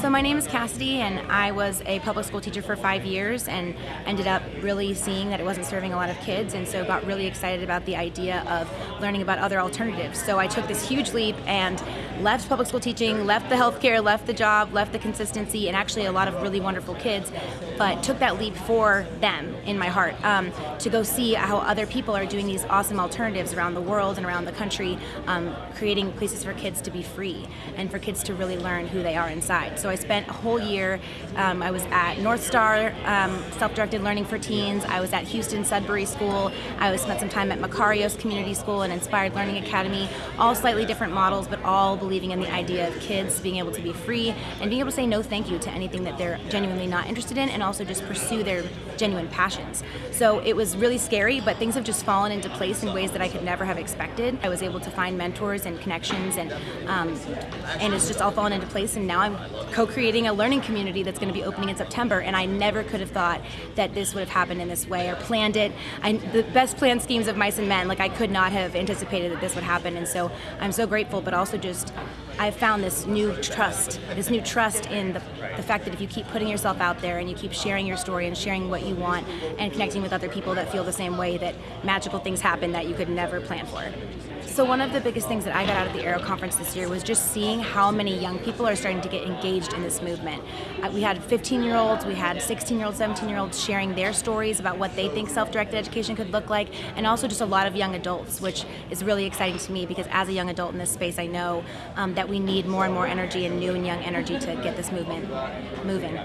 So my name is Cassidy and I was a public school teacher for five years and ended up really seeing that it wasn't serving a lot of kids and so got really excited about the idea of learning about other alternatives. So I took this huge leap and left public school teaching, left the healthcare, left the job, left the consistency and actually a lot of really wonderful kids, but took that leap for them in my heart um, to go see how other people are doing these awesome alternatives around the world and around the country, um, creating places for kids to be free and for kids to really learn who they are inside. So I spent a whole year, um, I was at North Star um, Self-Directed Learning for Teens, I was at Houston Sudbury School, I was spent some time at Makarios Community School and Inspired Learning Academy, all slightly different models, but all believing in the idea of kids being able to be free and being able to say no thank you to anything that they're genuinely not interested in and also just pursue their genuine passions. So it was really scary, but things have just fallen into place in ways that I could never have expected. I was able to find mentors and connections and um, and it's just all fallen into place and now I'm co-creating a learning community that's going to be opening in September and I never could have thought that this would have happened in this way or planned it. I, the best planned schemes of mice and men, like I could not have anticipated that this would happen and so I'm so grateful but also just I've found this new trust, this new trust in the, the fact that if you keep putting yourself out there and you keep sharing your story and sharing what you want and connecting with other people that feel the same way that magical things happen that you could never plan for. So one of the biggest things that I got out of the Aero conference this year was just seeing how many young people are starting to get engaged in this movement. Uh, we had 15 year olds, we had 16 year olds, 17 year olds sharing their stories about what they think self-directed education could look like and also just a lot of young adults which is really exciting to me because as a young adult in this space I know um, that we need more and more energy and new and young energy to get this movement moving.